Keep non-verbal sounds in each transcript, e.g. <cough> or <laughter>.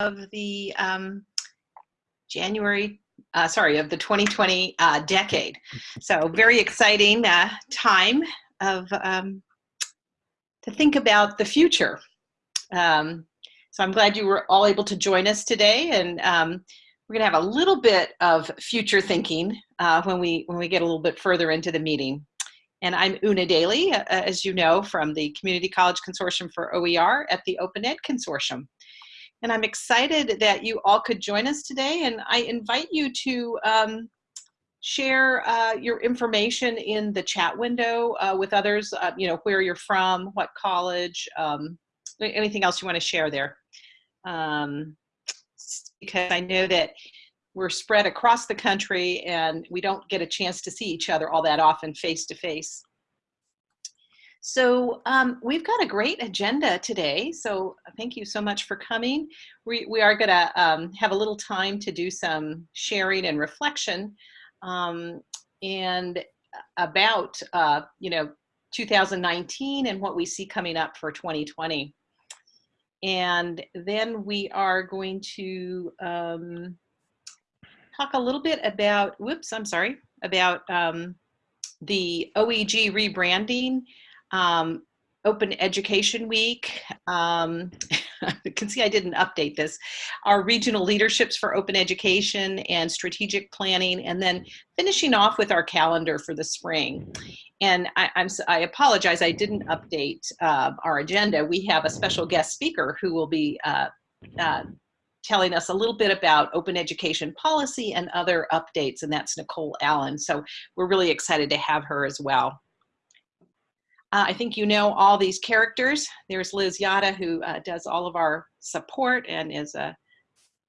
of the um, January, uh, sorry, of the 2020 uh, decade. So very exciting uh, time of um, to think about the future. Um, so I'm glad you were all able to join us today, and um, we're going to have a little bit of future thinking uh, when we when we get a little bit further into the meeting. And I'm Una Daly, uh, as you know, from the Community College Consortium for OER at the Open Ed Consortium. And I'm excited that you all could join us today. And I invite you to um, share uh, your information in the chat window uh, with others, uh, you know, where you're from, what college, um, anything else you want to share there. Um, because I know that we're spread across the country and we don't get a chance to see each other all that often face to face. So um, we've got a great agenda today. So thank you so much for coming. We, we are gonna um, have a little time to do some sharing and reflection um, and about, uh, you know, 2019 and what we see coming up for 2020. And then we are going to um, talk a little bit about, whoops, I'm sorry, about um, the OEG rebranding um, Open Education Week. Um, <laughs> you can see I didn't update this. Our regional leaderships for open education and strategic planning, and then finishing off with our calendar for the spring. And I, am I apologize, I didn't update uh, our agenda. We have a special guest speaker who will be uh, uh, telling us a little bit about open education policy and other updates, and that's Nicole Allen. So we're really excited to have her as well. Uh, I think you know all these characters. There's Liz Yata, who uh, does all of our support and is a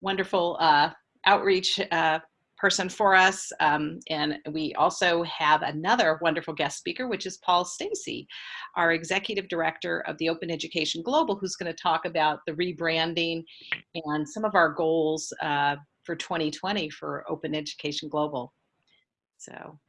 wonderful uh, outreach uh, person for us. Um, and we also have another wonderful guest speaker, which is Paul Stacy, our executive director of the Open Education Global, who's going to talk about the rebranding and some of our goals uh, for 2020 for Open Education Global. So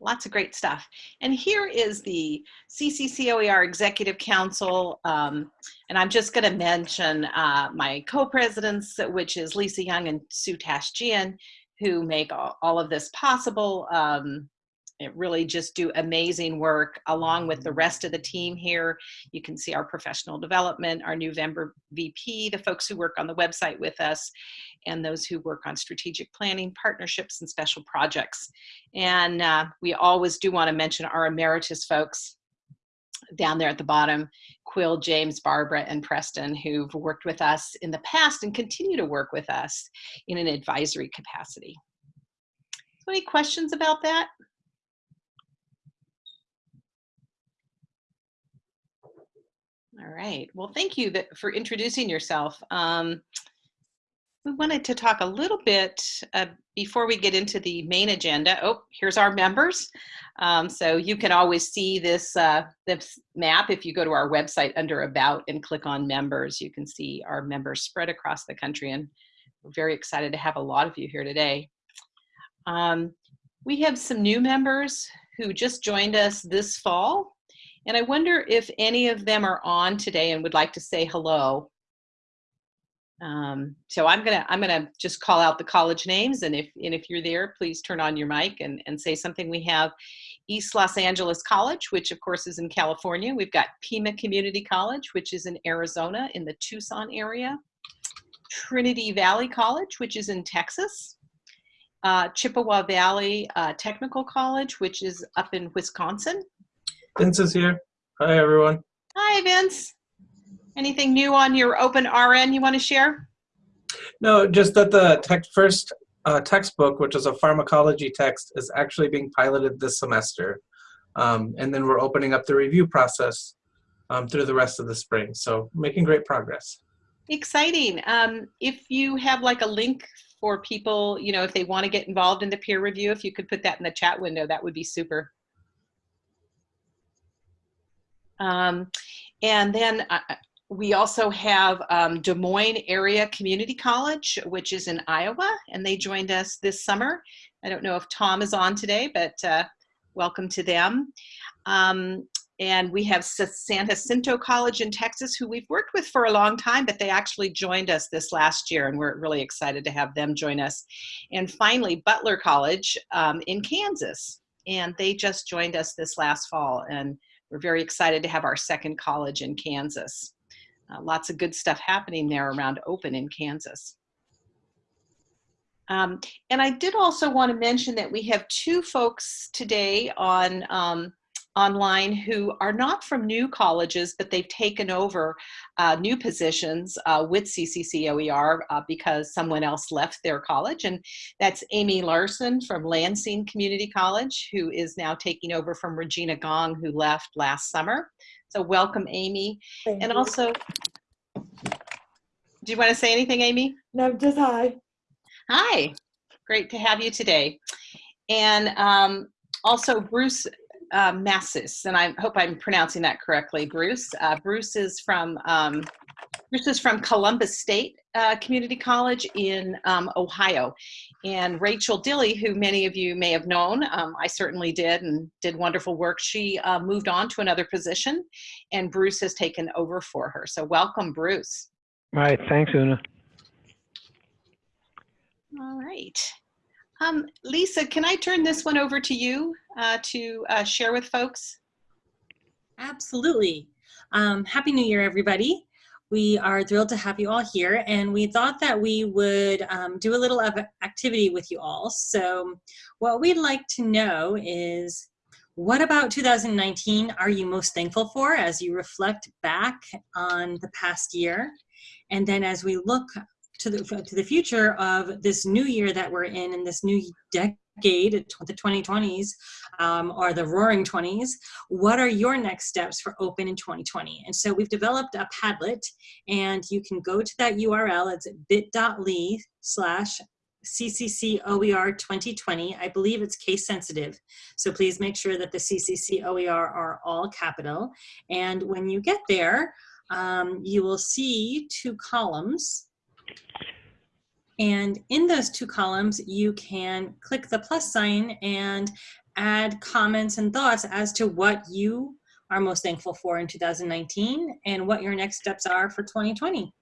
lots of great stuff. And here is the CCCOER Executive Council. Um, and I'm just going to mention uh, my co-presidents, which is Lisa Young and Sue Tashjian, who make all, all of this possible. Um, really just do amazing work along with the rest of the team here. You can see our professional development, our new member VP, the folks who work on the website with us, and those who work on strategic planning, partnerships, and special projects. And uh, we always do want to mention our emeritus folks down there at the bottom, Quill, James, Barbara, and Preston, who've worked with us in the past and continue to work with us in an advisory capacity. So any questions about that? All right. Well, thank you for introducing yourself. Um, we wanted to talk a little bit uh, before we get into the main agenda. Oh, here's our members. Um, so you can always see this, uh, this map if you go to our website under About and click on Members. You can see our members spread across the country, and we're very excited to have a lot of you here today. Um, we have some new members who just joined us this fall. And I wonder if any of them are on today and would like to say hello. Um, so I'm gonna I'm gonna just call out the college names, and if and if you're there, please turn on your mic and and say something. We have East Los Angeles College, which of course is in California. We've got Pima Community College, which is in Arizona in the Tucson area. Trinity Valley College, which is in Texas. Uh, Chippewa Valley uh, Technical College, which is up in Wisconsin. Vince is here. Hi, everyone. Hi, Vince. Anything new on your open RN you want to share? No, just that the text first uh, textbook, which is a pharmacology text, is actually being piloted this semester. Um, and then we're opening up the review process um, through the rest of the spring. So making great progress. Exciting. Um, if you have like a link for people, you know, if they want to get involved in the peer review, if you could put that in the chat window, that would be super. Um, and then uh, we also have um, Des Moines Area Community College, which is in Iowa, and they joined us this summer. I don't know if Tom is on today, but uh, welcome to them. Um, and we have San Jacinto College in Texas, who we've worked with for a long time, but they actually joined us this last year, and we're really excited to have them join us. And finally, Butler College um, in Kansas, and they just joined us this last fall, and we're very excited to have our second college in Kansas. Uh, lots of good stuff happening there around open in Kansas. Um, and I did also want to mention that we have two folks today on um, online who are not from new colleges, but they've taken over uh, new positions uh, with CCCOER uh, because someone else left their college. And that's Amy Larson from Lansing Community College, who is now taking over from Regina Gong, who left last summer. So welcome, Amy. Thank And you. also, do you want to say anything, Amy? No, just hi. Hi, great to have you today. And um, also Bruce uh, Massis, and I hope I'm pronouncing that correctly, Bruce. Uh, Bruce is from um, Bruce is from Columbus State uh, Community College in um, Ohio. And Rachel Dilly, who many of you may have known, um, I certainly did and did wonderful work. She uh, moved on to another position and Bruce has taken over for her. So welcome, Bruce. All right, thanks, Una. All right. Um, Lisa, can I turn this one over to you uh, to uh, share with folks? Absolutely. Um, Happy New Year, everybody. We are thrilled to have you all here, and we thought that we would um, do a little of activity with you all. So, what we'd like to know is what about 2019 are you most thankful for as you reflect back on the past year? And then, as we look to the, to the future of this new year that we're in, and this new decade, the 2020s, um, or the roaring 20s, what are your next steps for open in 2020 and so we've developed a padlet and you can go to that url it's bit.ly slash cccoer 2020 i believe it's case sensitive. So please make sure that the cccoer are all capital. And when you get there um, you will see two columns and in those two columns, you can click the plus sign and add comments and thoughts as to what you are most thankful for in 2019 and what your next steps are for 2020.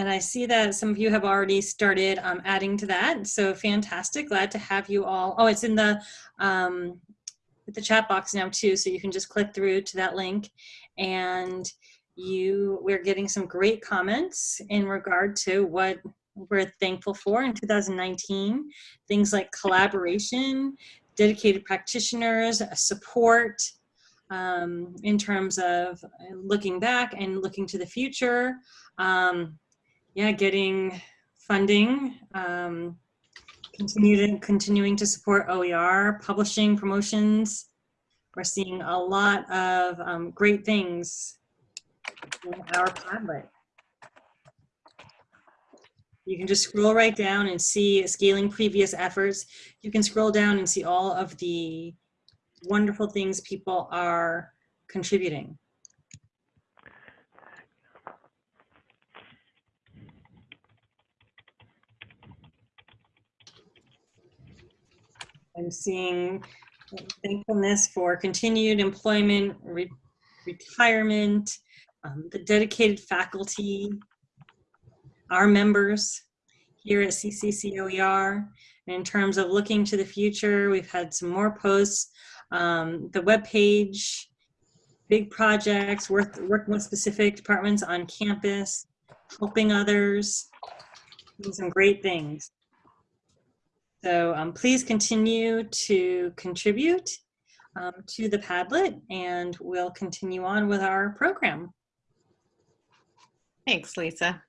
And I see that some of you have already started um, adding to that. So fantastic. Glad to have you all. Oh, it's in the um, the chat box now too. So you can just click through to that link and you we're getting some great comments in regard to what we're thankful for in 2019. Things like collaboration, dedicated practitioners, support, um, in terms of looking back and looking to the future. Um, yeah, getting funding, um, continuing, continuing to support OER, publishing, promotions. We're seeing a lot of um, great things in our Padlet. You can just scroll right down and see scaling previous efforts. You can scroll down and see all of the wonderful things people are contributing. I'm seeing thankfulness for continued employment, re retirement, um, the dedicated faculty, our members here at CCCOER. And in terms of looking to the future, we've had some more posts. Um, the webpage, big projects, work, working with specific departments on campus, helping others, some great things. So um, please continue to contribute um, to the Padlet and we'll continue on with our program. Thanks, Lisa.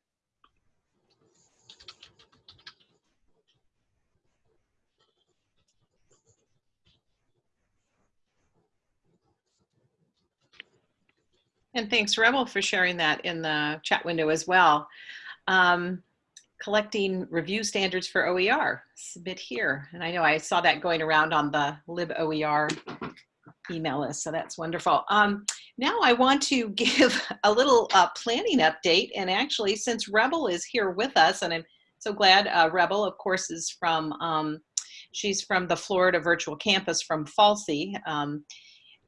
And thanks, Rebel, for sharing that in the chat window as well. Um, collecting review standards for OER. Submit here. And I know I saw that going around on the liboer email list, so that's wonderful. Um, now I want to <laughs> give a little uh, planning update. And actually, since Rebel is here with us, and I'm so glad uh, Rebel, of course, is from, um, she's from the Florida Virtual Campus from FALSC. Um,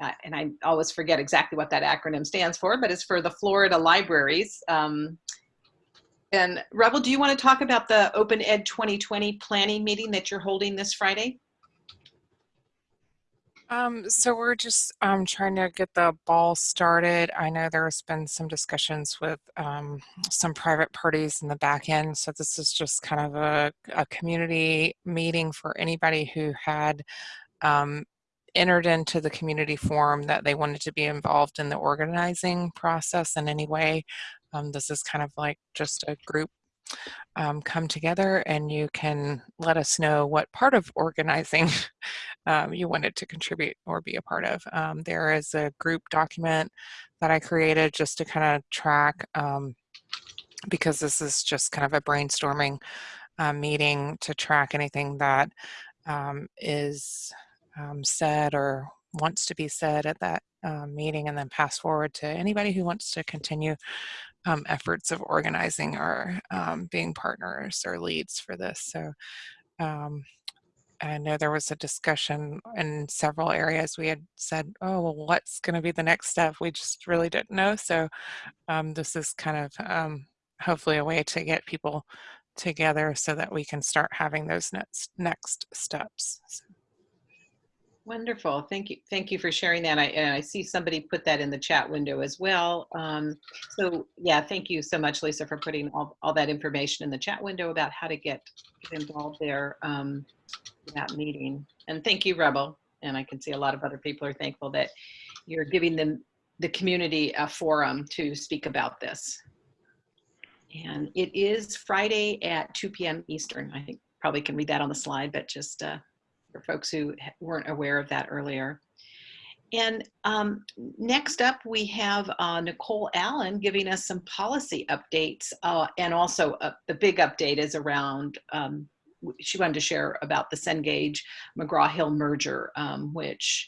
uh, and I always forget exactly what that acronym stands for, but it's for the Florida Libraries. And Rebel, do you want to talk about the Open Ed 2020 planning meeting that you're holding this Friday? Um, so we're just um, trying to get the ball started. I know there's been some discussions with um, some private parties in the back end. So this is just kind of a, a community meeting for anybody who had um, entered into the community forum that they wanted to be involved in the organizing process in any way. Um, this is kind of like just a group um, come together and you can let us know what part of organizing <laughs> um, you wanted to contribute or be a part of. Um, there is a group document that I created just to kind of track um, because this is just kind of a brainstorming uh, meeting to track anything that um, is said or wants to be said at that uh, meeting and then pass forward to anybody who wants to continue um, efforts of organizing or um, being partners or leads for this. So um, I know there was a discussion in several areas. We had said, oh, well, what's going to be the next step? We just really didn't know. So um, this is kind of um, hopefully a way to get people together so that we can start having those next, next steps. So. Wonderful. Thank you. Thank you for sharing that. I, I see somebody put that in the chat window as well. Um, so yeah, thank you so much, Lisa, for putting all, all that information in the chat window about how to get, involved there um, that meeting. And thank you, Rebel. And I can see a lot of other people are thankful that you're giving them the community a forum to speak about this. And it is Friday at 2 p.m. Eastern. I think probably can read that on the slide, but just uh, for folks who weren't aware of that earlier. And um, next up, we have uh, Nicole Allen giving us some policy updates. Uh, and also uh, the big update is around, um, she wanted to share about the Cengage McGraw-Hill merger, um, which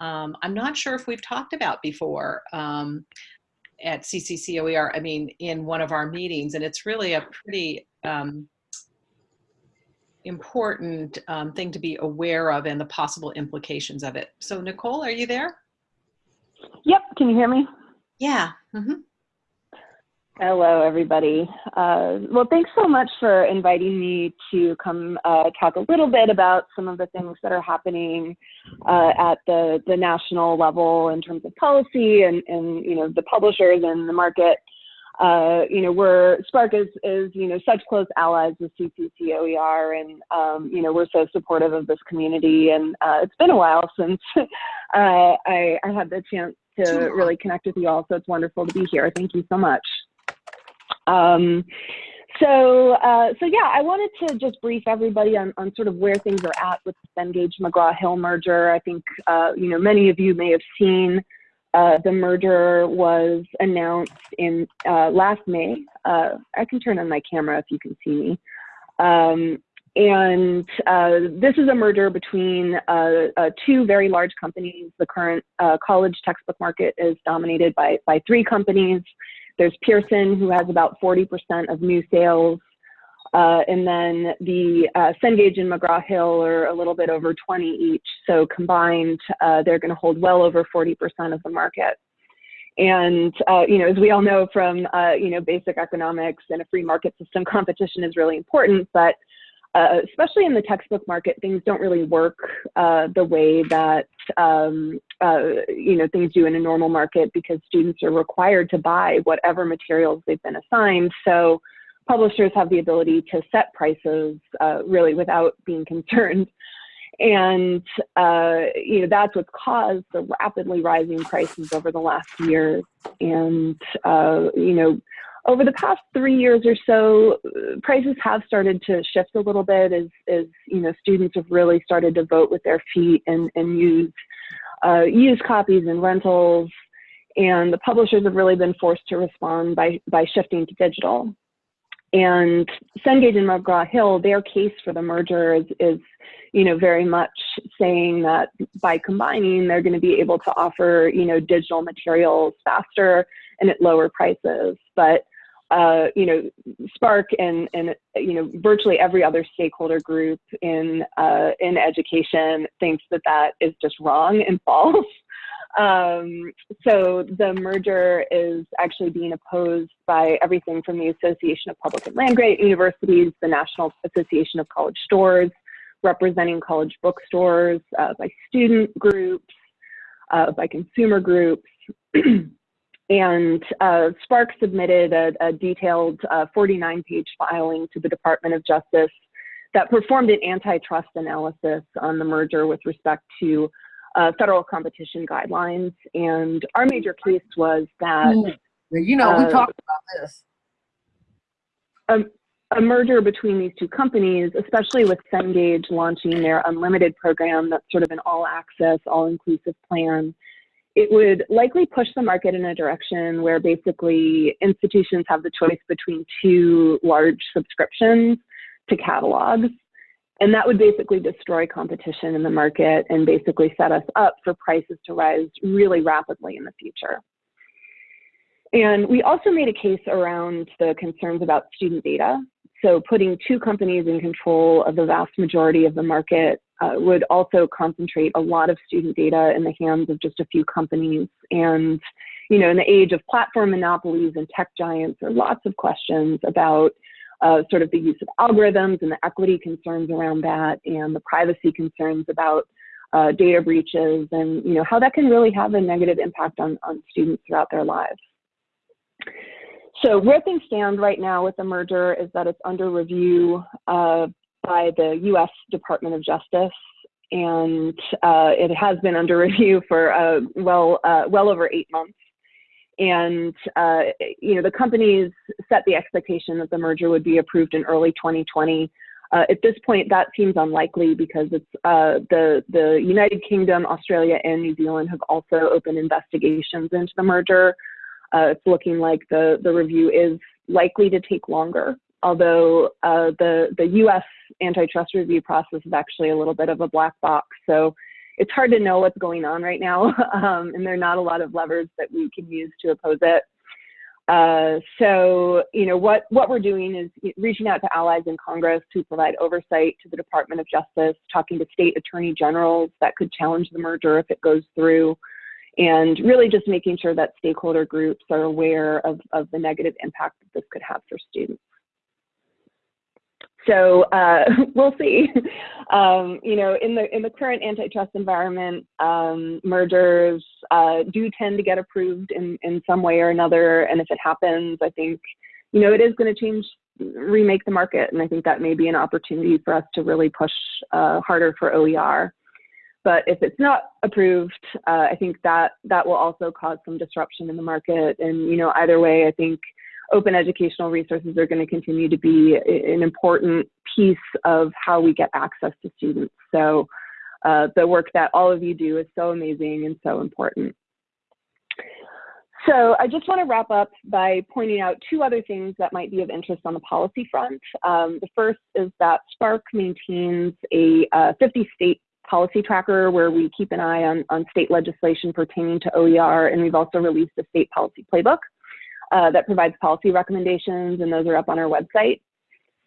um, I'm not sure if we've talked about before um, at CCCOER, I mean, in one of our meetings. And it's really a pretty um, important um, thing to be aware of and the possible implications of it. So Nicole, are you there? Yep, can you hear me? Yeah. Mm -hmm. Hello, everybody. Uh, well, thanks so much for inviting me to come uh, talk a little bit about some of the things that are happening uh, at the, the national level in terms of policy and, and you know the publishers and the market uh, you know, we're SPARC is, is, you know, such close allies with CCCOER and, um, you know, we're so supportive of this community and uh, it's been a while since <laughs> uh, I, I had the chance to really connect with you all. So it's wonderful to be here. Thank you so much. Um, so, uh, so yeah, I wanted to just brief everybody on, on sort of where things are at with the Cengage McGraw-Hill merger. I think, uh, you know, many of you may have seen uh, the merger was announced in uh, last May. Uh, I can turn on my camera if you can see me. Um, and uh, this is a merger between uh, two very large companies. The current college textbook market is dominated by, by three companies. There's Pearson, who has about 40% of new sales. Uh, and then the uh, Cengage and McGraw-Hill are a little bit over 20 each. So combined, uh, they're going to hold well over 40% of the market. And, uh, you know, as we all know from, uh, you know, basic economics and a free market system, <laughs> competition is really important. But uh, especially in the textbook market, things don't really work the way that, um, you know, things do in a normal market because students are required to buy whatever materials they've been assigned. So, publishers have the ability to set prices uh, really without being concerned. And uh, you know that's what's caused the rapidly rising prices over the last year. And uh, you know, over the past three years or so, prices have started to shift a little bit as, as you know students have really started to vote with their feet and, and use uh, use copies and rentals. And the publishers have really been forced to respond by by shifting to digital. And Cengage and McGraw-Hill, their case for the merger is, is, you know, very much saying that by combining, they're going to be able to offer, you know, digital materials faster and at lower prices. But uh, you know, SPARC and, and, you know, virtually every other stakeholder group in, uh, in education thinks that that is just wrong and <laughs> false. Um, so the merger is actually being opposed by everything from the Association of Public and Land-Grant Universities, the National Association of College Stores, representing college bookstores, uh, by student groups, uh, by consumer groups. <clears throat> And uh, SPARC submitted a, a detailed 49-page uh, filing to the Department of Justice that performed an antitrust analysis on the merger with respect to uh, federal competition guidelines. And our major case was that you know we uh, talked about this. A, a merger between these two companies, especially with Cengage launching their unlimited program, that's sort of an all-access, all-inclusive plan it would likely push the market in a direction where basically institutions have the choice between two large subscriptions to catalogs. And that would basically destroy competition in the market and basically set us up for prices to rise really rapidly in the future. And we also made a case around the concerns about student data. So putting two companies in control of the vast majority of the market uh, would also concentrate a lot of student data in the hands of just a few companies. And, you know, in the age of platform monopolies and tech giants, there are lots of questions about uh, sort of the use of algorithms and the equity concerns around that and the privacy concerns about uh, data breaches and, you know, how that can really have a negative impact on, on students throughout their lives. So where things stand right now with the merger is that it's under review uh, by the U.S. Department of Justice, and uh, it has been under <laughs> review for uh, well uh, well over eight months. And uh, you know the companies set the expectation that the merger would be approved in early 2020. Uh, at this point, that seems unlikely because it's uh, the the United Kingdom, Australia, and New Zealand have also opened investigations into the merger. it's looking like the the review is likely to take longer although uh, the, the US antitrust review process is actually a little bit of a black box. So it's hard to know what's going on right now, <laughs> um, and there are not a lot of levers that we can use to oppose it. Uh, so, you know, what, what we're doing is reaching out to allies in Congress who provide oversight to the Department of Justice, talking to state attorney generals that could challenge the merger if it goes through, and really just making sure that stakeholder groups are aware of, of the negative impact that this could have for students. So uh, <laughs> we'll see. Um, you know, in the in the current antitrust environment, um, mergers uh, do tend to get approved in in some way or another. And if it happens, I think you know it is going to change, remake the market, and I think that may be an opportunity for us to really push uh, harder for OER. But if it's not approved, uh, I think that that will also cause some disruption in the market. And you know, either way, I think open educational resources are going to continue to be an important piece of how we get access to students. So uh, the work that all of you do is so amazing and so important. So I just want to wrap up by pointing out two other things that might be of interest on the policy front. Um, the first is that SPARC maintains a uh, 50 state policy tracker where we keep an eye on, on state legislation pertaining to OER, and we've also released a state policy playbook uh, that provides policy recommendations, and those are up on our website.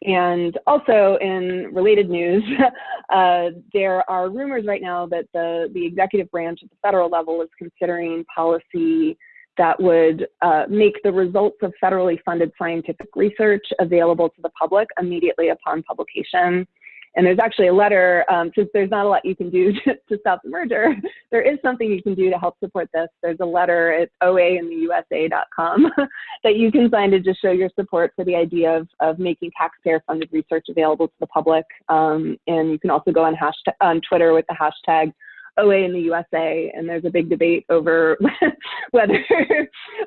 And also in related news, <laughs> uh, there are rumors right now that the, the executive branch at the federal level is considering policy that would uh, make the results of federally funded scientific research available to the public immediately upon publication. And there's actually a letter, um, since there's not a lot you can do <laughs> to, to, stop the merger, <laughs> there is something you can do to help support this. There's a letter at oaintheusa.com <laughs> that you can sign to just show your support for the idea of, of making taxpayer funded research available to the public. Um, and you can also go on, hashtag, on Twitter with the hashtag OA in the USA, and there's a big debate over whether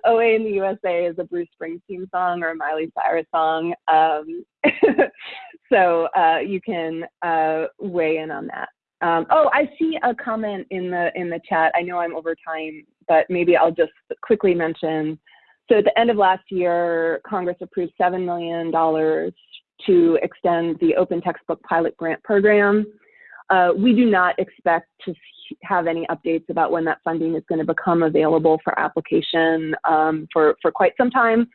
OA in the USA is a Bruce Springsteen song or a Miley Cyrus song. Um, so uh, you can uh, weigh in on that. Um, oh, I see a comment in the in the chat. I know I'm over time, but maybe I'll just quickly mention so at the end of last year, Congress approved $7 million to extend the Open Textbook Pilot Grant Program. Uh, we do not expect to have any updates about when that funding is going to become available for application um, for, for quite some time.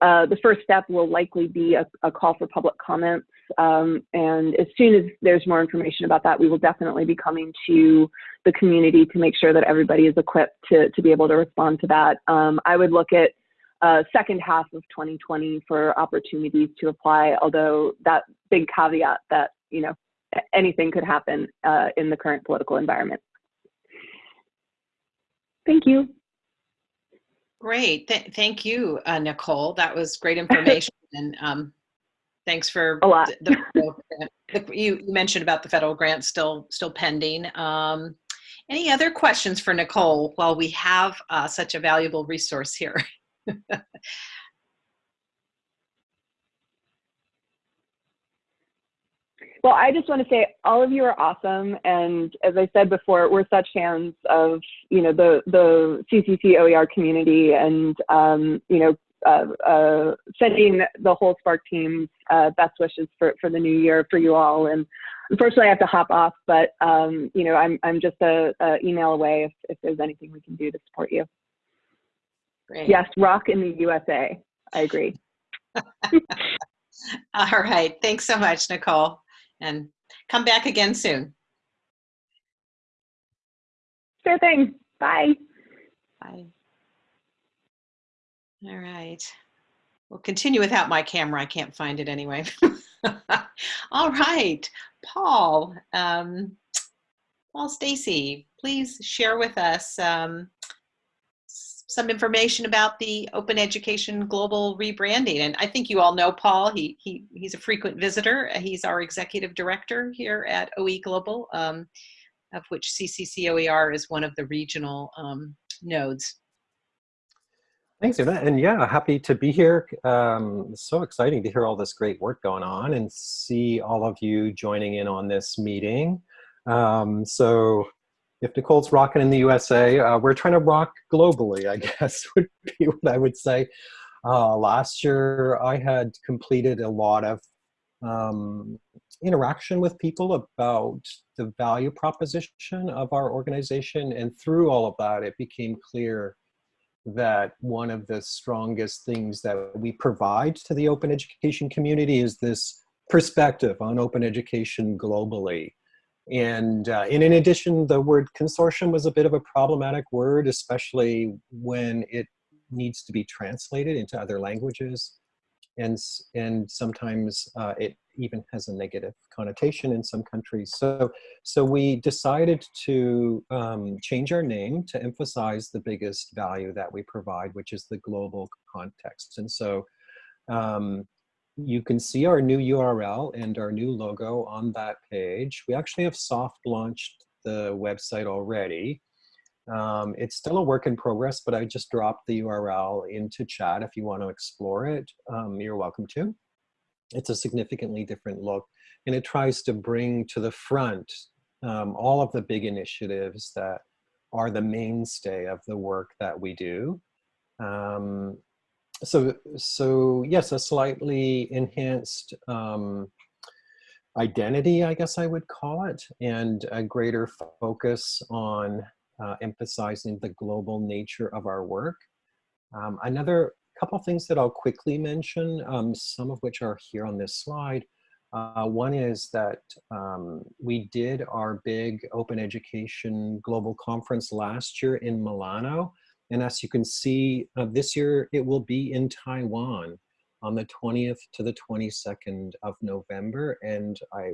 Uh, the first step will likely be a, a call for public comments. Um, and as soon as there's more information about that, we will definitely be coming to the community to make sure that everybody is equipped to, to be able to respond to that. Um, I would look at uh, second half of 2020 for opportunities to apply, although that big caveat that, you know, anything could happen uh, in the current political environment. Thank you. Great. Th thank you, uh, Nicole. That was great information. <laughs> and um, thanks for A lot. The, the, the, you mentioned about the federal grant still still pending. Um, any other questions for Nicole while we have uh, such a valuable resource here? <laughs> Well, I just want to say all of you are awesome, and as I said before, we're such fans of you know the the CCC OER community, and um, you know uh, uh, sending the whole SPARC team uh, best wishes for for the new year for you all. And unfortunately, I have to hop off, but um, you know I'm I'm just a, a email away if if there's anything we can do to support you. Great. Yes, rock in the USA. I agree. <laughs> All right. Thanks so much, Nicole and come back again soon. Sure thing. Bye. Bye. All right. We'll continue without my camera. I can't find it anyway. <laughs> All right. Paul, um, Paul Stacy, please share with us um, some information about the Open Education Global rebranding. And I think you all know Paul. He, he He's a frequent visitor. He's our executive director here at OE Global, um, of which CCCOER is one of the regional um, nodes. Thanks, Eva. And yeah, happy to be here. Um, so exciting to hear all this great work going on and see all of you joining in on this meeting. Um, so if Nicole's rocking in the USA, uh, we're trying to rock globally, I <laughs> guess would be what I would say. Uh, last year, I had completed a lot of um, interaction with people about the value proposition of our organization. And through all of that, it became clear that one of the strongest things that we provide to the open education community is this perspective on open education globally. And, uh, and in addition, the word consortium was a bit of a problematic word, especially when it needs to be translated into other languages. And, and sometimes uh, it even has a negative connotation in some countries. So, so we decided to um, change our name to emphasize the biggest value that we provide, which is the global context. And so um, you can see our new URL and our new logo on that page. We actually have soft launched the website already. Um, it's still a work in progress, but I just dropped the URL into chat if you want to explore it. Um, you're welcome to. It's a significantly different look, and it tries to bring to the front um, all of the big initiatives that are the mainstay of the work that we do. Um, so so yes, a slightly enhanced um, identity, I guess I would call it, and a greater focus on uh, emphasizing the global nature of our work. Um, another couple things that I'll quickly mention, um, some of which are here on this slide. Uh, one is that um, we did our big open education global conference last year in Milano. And as you can see, uh, this year it will be in Taiwan on the 20th to the 22nd of November. And I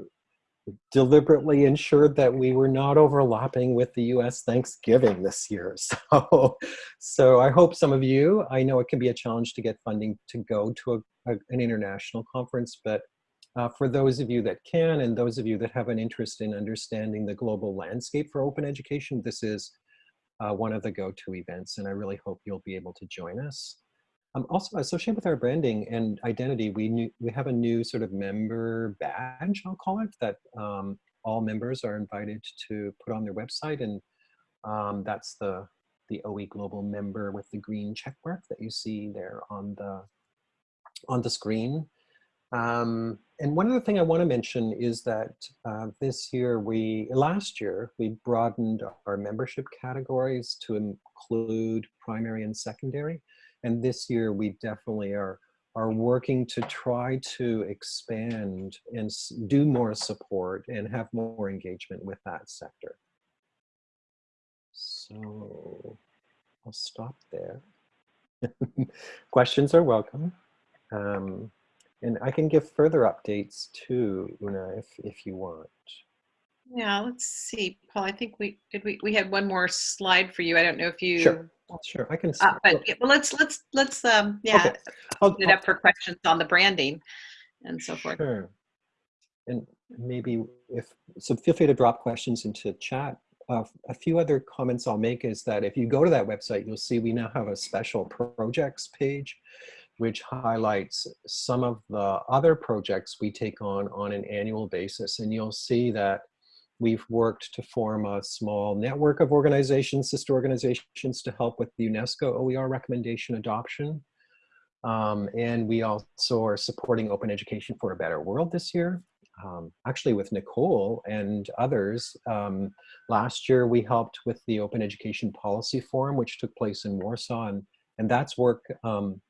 deliberately ensured that we were not overlapping with the US Thanksgiving this year. <laughs> So, so I hope some of you, I know it can be a challenge to get funding to go to a, a, an international conference, but uh, for those of you that can and those of you that have an interest in understanding the global landscape for open education, this is uh, one of the go-to events, and I really hope you'll be able to join us. Um, also, associated with our branding and identity, we, new, we have a new sort of member badge, I'll call it, that um, all members are invited to put on their website, and um, that's the the OE Global member with the green checkmark that you see there on the, on the screen. Um, and one other thing I want to mention is that uh, this year we, last year, we broadened our membership categories to include primary and secondary. And this year we definitely are, are working to try to expand and do more support and have more engagement with that sector. So I'll stop there. <laughs> Questions are welcome. Um, and I can give further updates too, Una, if, if you want. Yeah, let's see, Paul. I think we did. We we had one more slide for you. I don't know if you. Sure, sure. I can. Uh, but yeah, well, let's let's let's um yeah, Okay. I'll- open it up for questions on the branding and so forth. Sure. And maybe if, so feel free to drop questions into chat. Uh, a few other comments I'll make is that if you go to that website, you'll see we now have a special projects page, which highlights some of the other projects we take on on an annual basis. And you'll see that we've worked to form a small network of organizations, sister organizations to help with the UNESCO OER recommendation adoption. Um, and we also are supporting open education for a better world this year. Um, actually with Nicole and others, um, last year we helped with the Open Education Policy Forum, which took place in Warsaw, and, and that's work um,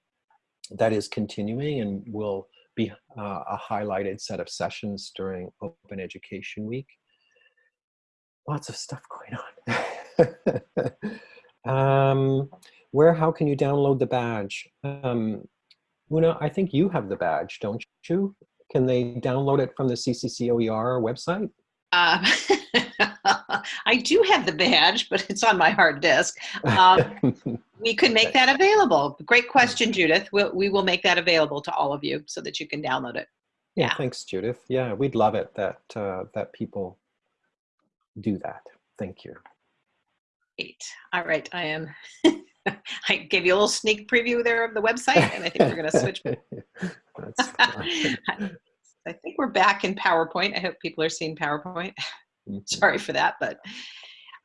that is continuing and will be uh, a highlighted set of sessions during Open Education Week. Lots of stuff going on. <laughs> um, where, how can you download the badge? Um, Una, I think you have the badge, don't you? Can they download it from the CCCOER website? Uh, <laughs> <laughs> I do have the badge, but it's on my hard disk. Um, <laughs> we could make that available. Great question, Judith. We'll, we will make that available to all of you so that you can download it. yeah, yeah. thanks, Judith. Yeah, we'd love it that uh, that people do that. Thank you. Great. All right. I am. <laughs> I gave you a little sneak preview there of the website, and I think we're going to switch. I think we're back in PowerPoint. I hope people are seeing PowerPoint. Mhm. Sorry for that, but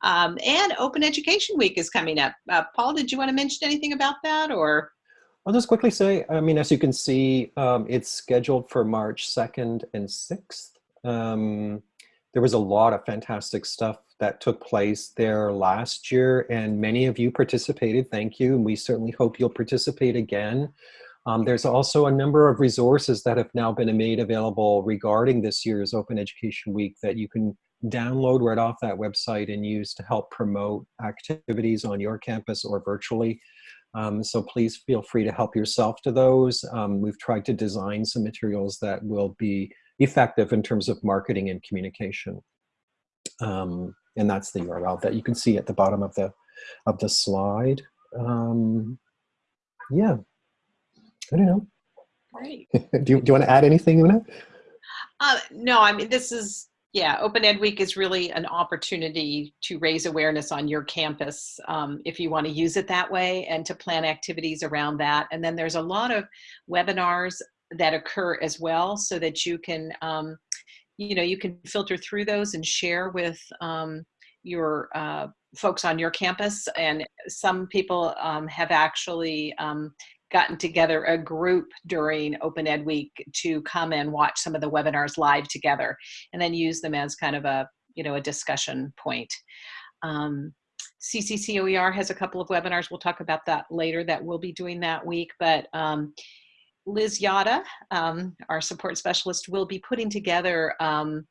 um, and Open Education Week is coming up. Uh, Paul, did you want to mention anything about that, or I'll just quickly say, I mean, as you can see, um, it's scheduled for March 2nd and 6th. Um, there was a lot of fantastic stuff that took place there last year, and many of you participated. Thank you, and we certainly hope you'll participate again. Um, there's also a number of resources that have now been made available regarding this year's Open Education Week that you can download right off that website and use to help promote activities on your campus or virtually. Um, so please feel free to help yourself to those. Um, we've tried to design some materials that will be effective in terms of marketing and communication. Um, and that's the URL that you can see at the bottom of the of the slide. Um, yeah, I don't know. great? <laughs> do, you, do you want to add anything, Una? Uh, no, I mean this is yeah. Open Ed Week is really an opportunity to raise awareness on your campus um, if you want to use it that way, and to plan activities around that. And then there's a lot of webinars that occur as well, so that you can um, you know you can filter through those and share with um, your uh, folks on your campus. And some people um, have actually um, gotten together a group during Open Ed Week to come and watch some of the webinars live together, and then use them as kind of a you know a discussion point. Um, CCCOER has a couple of webinars. We'll talk about that later. That we'll be doing that week, but. Um, Liz Yata, um, our support specialist, will be putting together um,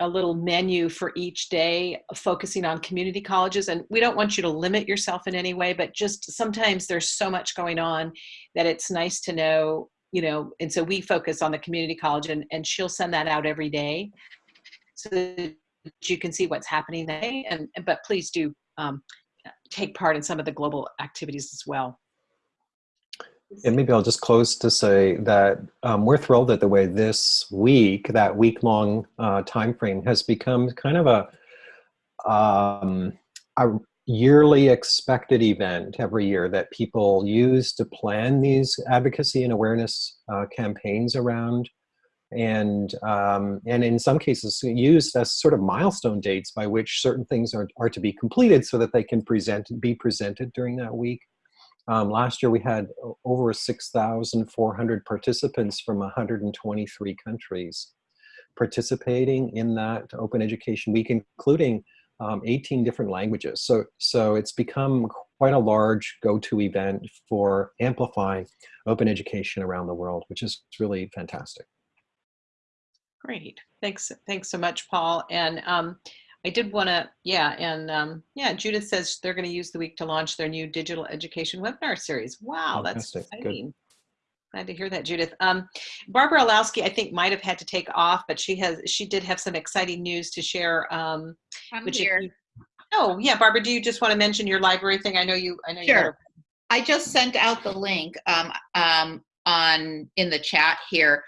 a little menu for each day focusing on community colleges. And we don't want you to limit yourself in any way, but just sometimes there's so much going on that it's nice to know, you know, and so we focus on the community college and, and she'll send that out every day so that you can see what's happening there. And, but please do um, take part in some of the global activities as well. And maybe I'll just close to say that um, we're thrilled at the way this week, that week-long uh, time frame, has become kind of a um, a yearly expected event every year that people use to plan these advocacy and awareness uh, campaigns around and um, and in some cases used as sort of milestone dates by which certain things are, are to be completed so that they can present be presented during that week. Um, last year we had over 6,400 participants from 123 countries participating in that Open Education Week, including um, 18 different languages. So, so it's become quite a large go-to event for amplifying open education around the world, which is really fantastic. Great. Thanks. Thanks so much, Paul. And um, I did want to, yeah, and um, yeah, Judith says they're going to use the week to launch their new digital education webinar series. Wow, that's Fantastic. Good. exciting. Glad to hear that, Judith. Um, Barbara Illowsky, I think, might have had to take off, but she has, she did have some exciting news to share. Um, I'm which here. you- oh, yeah, Barbara, do you just want to mention your library thing? I know you, I know you. had Sure. I just sent out the link um, um, on in the chat here.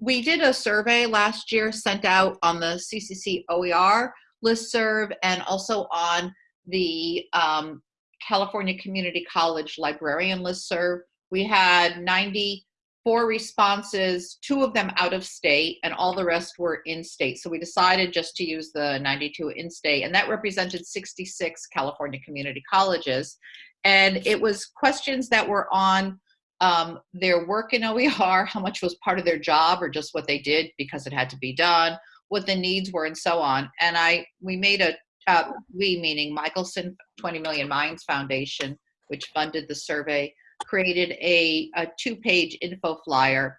We did a survey last year, sent out on the CCC OER listserv and also on the um, California Community College librarian listserv. We had 94 responses, two of them out of state, and all the rest were in state. So we decided just to use the 92 in state, and that represented 66 California community colleges and it was questions that were on um, their work in OER, how much was part of their job or just what they did because it had to be done, what the needs were, and so on. And I we made a uh, we meaning Michelson 20 Million Minds Foundation, which funded the survey, created a, a two-page info flyer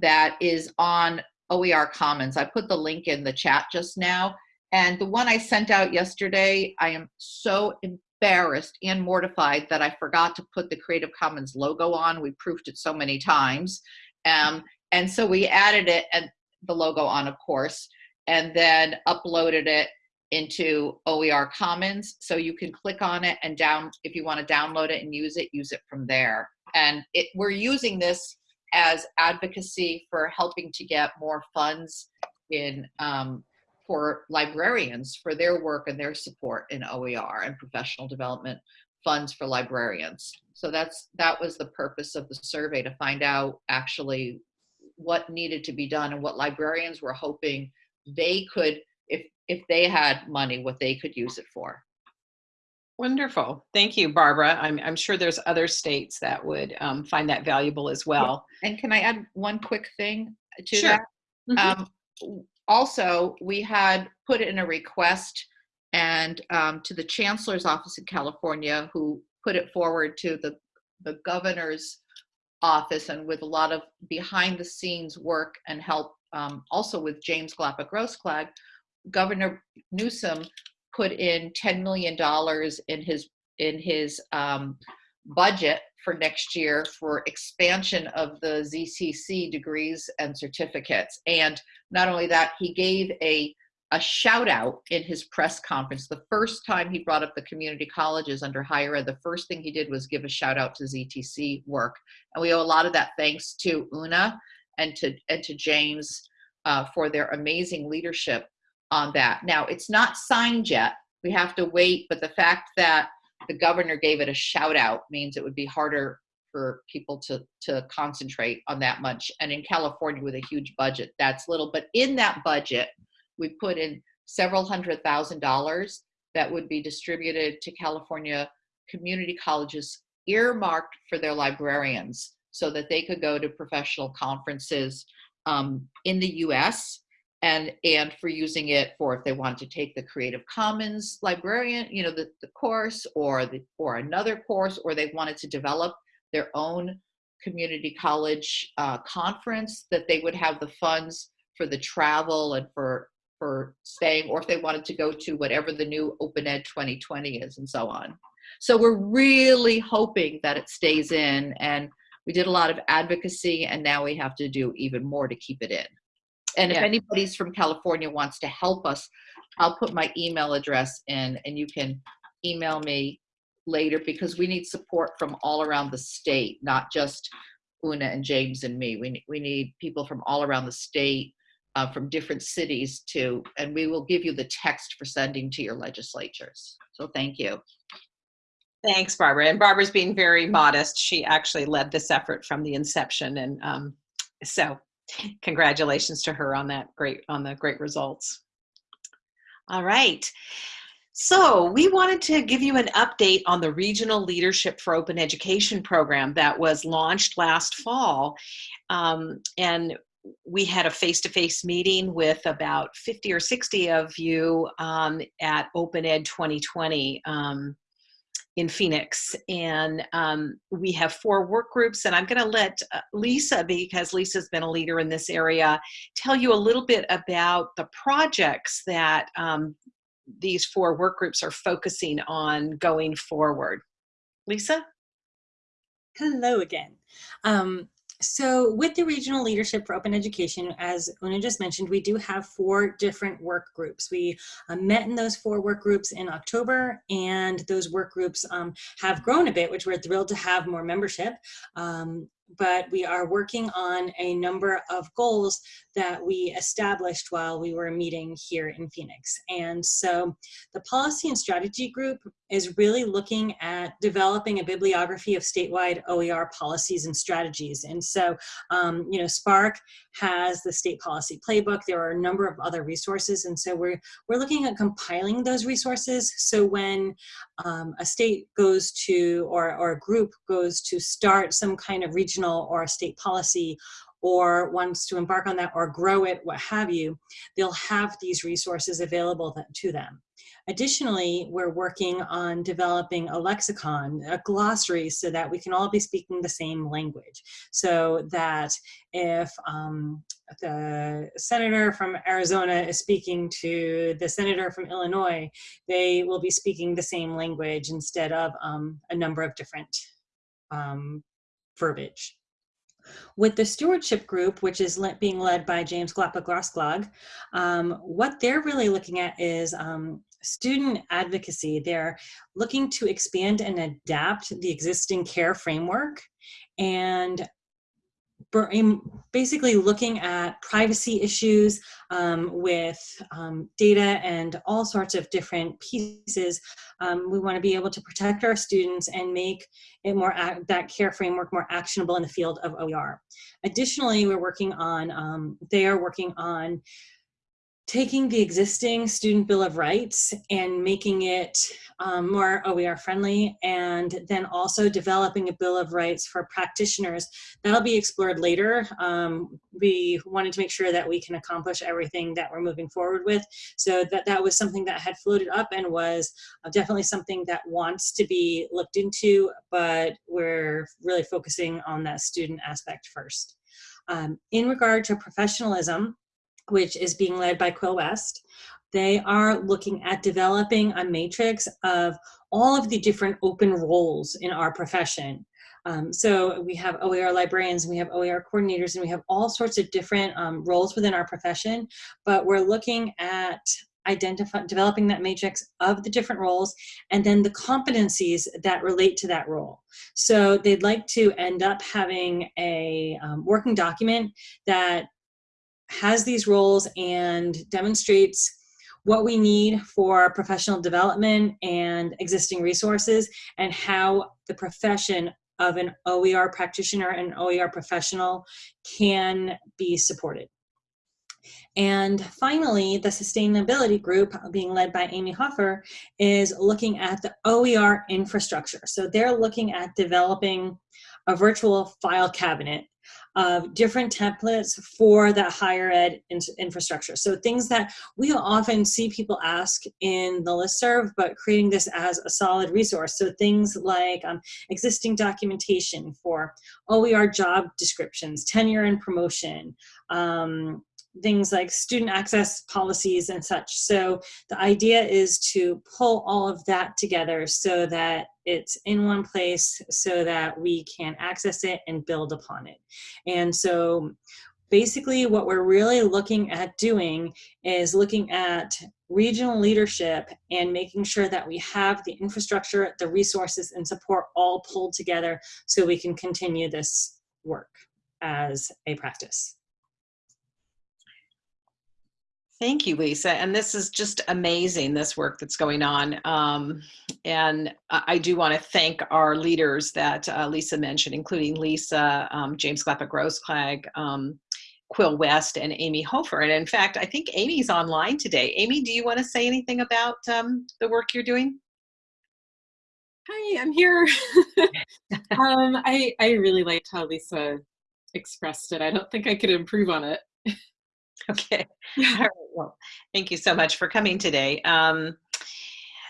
that is on OER Commons. I put the link in the chat just now. And the one I sent out yesterday, I am so embarrassed and mortified that I forgot to put the Creative Commons logo on. We proofed it so many times. Um, and so we added it and the logo on, of course, and then uploaded it into OER Commons. So you can click on it and down, if you want to download it and use it, use it from there. And it, we're using this as advocacy for helping to get more funds in um, for librarians for their work and their support in OER and professional development funds for librarians. So that's that was the purpose of the survey to find out actually what needed to be done and what librarians were hoping they could if if they had money what they could use it for. Wonderful. Thank you, Barbara. I'm, I'm sure there's other states that would um, find that valuable as well. And can I add one quick thing to Sure. that? Mhm. Um, also, we had put in a request and um, to the chancellor's office in California, who put it forward to the the governor's office, and with a lot of behind the scenes work and help, um, also with James Glapa Grossklag, Governor Newsom put in ten million dollars in his in his um, budget for next year for expansion of the ZTC degrees and certificates. And not only that, he gave a a shout out in his press conference. The first time he brought up the community colleges under higher ed, the first thing he did was give a shout out to ZTC work. And we owe a lot of that thanks to Una and to and to James uh, for their amazing leadership on that. Now it's not signed yet. We have to wait, but the fact that the governor gave it a shout out means it would be harder for people to to concentrate on that much. And in California with a huge budget, that's little. But in that budget, we put in several hundred thousand dollars that would be distributed to California community colleges earmarked for their librarians so that they could go to professional conferences um, in the US and and for using it for if they wanted to take the Creative Commons librarian, you know, the, the course or the or another course, or they wanted to develop their own community college uh, conference that they would have the funds for the travel and for for staying, or if they wanted to go to whatever the new Open Ed 2020 is, and so on. So we're really hoping that it stays in, and we did a lot of advocacy, and now we have to do even more to keep it in. And if anybody's from California wants to help us, I'll put my email address in, and you can email me later because we need support from all around the state, not just Una and James and me. We, we need people from all around the state, uh, from different cities to, and we will give you the text for sending to your legislatures. So thank you. Thanks, Barbara. And Barbara's being very modest. She actually led this effort from the inception. And um, so congratulations to her on that great on the great results. All right. So we wanted to give you an update on the Regional Leadership for Open Education program that was launched last fall. Um, and we had a face-to-face -face meeting with about 50 or 60 of you um, at Open Ed 2020 um, in Phoenix. And um, we have four work groups and I'm gonna let uh, Lisa, because Lisa's been a leader in this area, tell you a little bit about the projects that um, these four work groups are focusing on going forward. Lisa? Hello again. Um, so with the Regional Leadership for Open Education, as Una just mentioned, we do have four different work groups. We uh, met in those four work groups in October, and those work groups um, have grown a bit, which we're thrilled to have more membership. Um, but we are working on a number of goals that we established while we were meeting here in Phoenix. And so the policy and strategy group is really looking at developing a bibliography of statewide OER policies and strategies. And so, um, you know, SPARC has the state policy playbook. There are a number of other resources. And so we're, we're looking at compiling those resources. So when um, a state goes to, or, or a group goes to start some kind of regional or state policy or wants to embark on that or grow it, what have you, they'll have these resources available to them. Additionally, we're working on developing a lexicon, a glossary, so that we can all be speaking the same language. So that if um, the senator from Arizona is speaking to the senator from Illinois, they will be speaking the same language instead of um, a number of different um, verbiage. With the stewardship group, which is le being led by James Glapa um, what they're really looking at is um, student advocacy. They're looking to expand and adapt the existing care framework and basically looking at privacy issues um, with um, data and all sorts of different pieces. Um, we want to be able to protect our students and make it more that care framework more actionable in the field of OER. Additionally, we're working on, um, they are working on taking the existing Student Bill of Rights and making it um, more OER friendly, and then also developing a Bill of Rights for practitioners. That'll be explored later. Um, we wanted to make sure that we can accomplish everything that we're moving forward with. So that, that was something that had floated up and was uh, definitely something that wants to be looked into, but we're really focusing on that student aspect first. Um, in regard to professionalism, which is being led by Quill West. They are looking at developing a matrix of all of the different open roles in our profession. Um, so we have OER librarians, we have OER coordinators, and we have all sorts of different um, roles within our profession, but we're looking at identify, developing that matrix of the different roles and then the competencies that relate to that role. So they'd like to end up having a um, working document that has these roles and demonstrates what we need for professional development and existing resources and how the profession of an OER practitioner and OER professional can be supported. And finally, the sustainability group being led by Amy Hofer is looking at the OER infrastructure. So they're looking at developing a virtual file cabinet of different templates for that higher ed in infrastructure. So things that we often see people ask in the listserv, but creating this as a solid resource. So things like um, existing documentation for OER job descriptions, tenure and promotion, um, things like student access policies and such. So the idea is to pull all of that together so that it's in one place so that we can access it and build upon it. And so basically what we're really looking at doing is looking at regional leadership and making sure that we have the infrastructure, the resources and support all pulled together so we can continue this work as a practice. Thank you, Lisa. And this is just amazing, this work that's going on. Um, and I do want to thank our leaders that uh, Lisa mentioned, including Lisa, um, James Glapa Grossklag, um, Quill West and Amy Hofer. And in fact, I think Amy's online today. Amy, do you want to say anything about um, the work you're doing? Hi, I'm here. <laughs> um, I, I really liked how Lisa expressed it. I don't think I could improve on it. <laughs> Okay. <laughs> All right. Well, thank you so much for coming today. Um,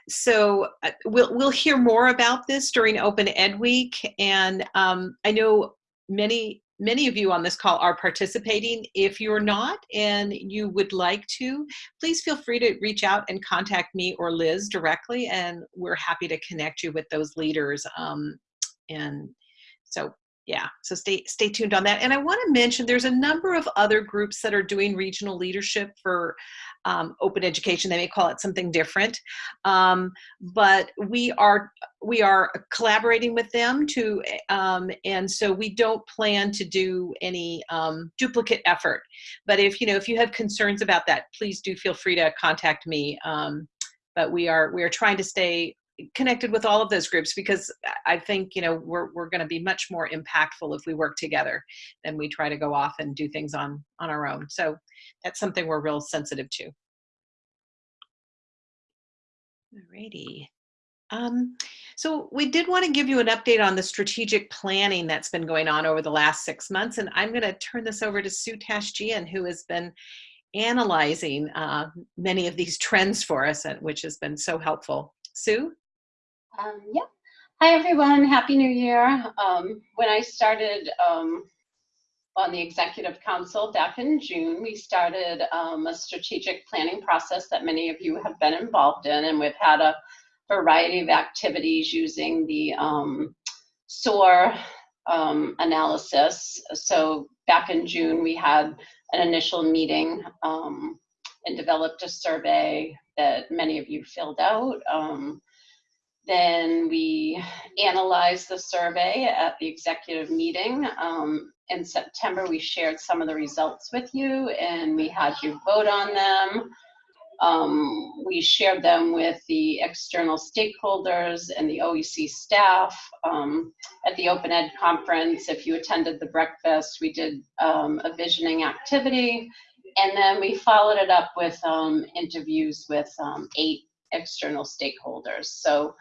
so uh, we'll we'll hear more about this during Open Ed Week, and um, I know many many of you on this call are participating. If you're not and you would like to, please feel free to reach out and contact me or Liz directly, and we're happy to connect you with those leaders. Um, and so yeah so stay stay tuned on that. And i want to mention there's a number of other groups that are doing regional leadership for um, open education. They may call it something different. Um, but we are we are collaborating with them to um, and so we don't plan to do any um, duplicate effort. But if you know if you have concerns about that please do feel free to contact me. Um, but we are we are trying to stay connected with all of those groups because I think you know we're we're going to be much more impactful if we work together than we try to go off and do things on on our own. So that's something we're real sensitive to. Alrighty. Um, so we did want to give you an update on the strategic planning that's been going on over the last six months, and I'm going to turn this over to Sue Tashjian, who has been analyzing uh, many of these trends for us, which has been so helpful. Sue? Um, yep. Hi, everyone. Happy New Year. Um, when I started um, on the Executive Council back in June, we started um, a strategic planning process that many of you have been involved in, and we've had a variety of activities using the um, SOAR um, analysis. So back in June, we had an initial meeting and developed a survey that many of you filled out. Um, then we analyzed the survey at the executive meeting. Um, in September, we shared some of the results with you and we had you vote on them. Um, we shared them with the external stakeholders and the OEC staff. Um, at the Open Ed conference, if you attended the breakfast, we did um, a visioning activity. And then we followed it up with um, interviews with um, eight external stakeholders. So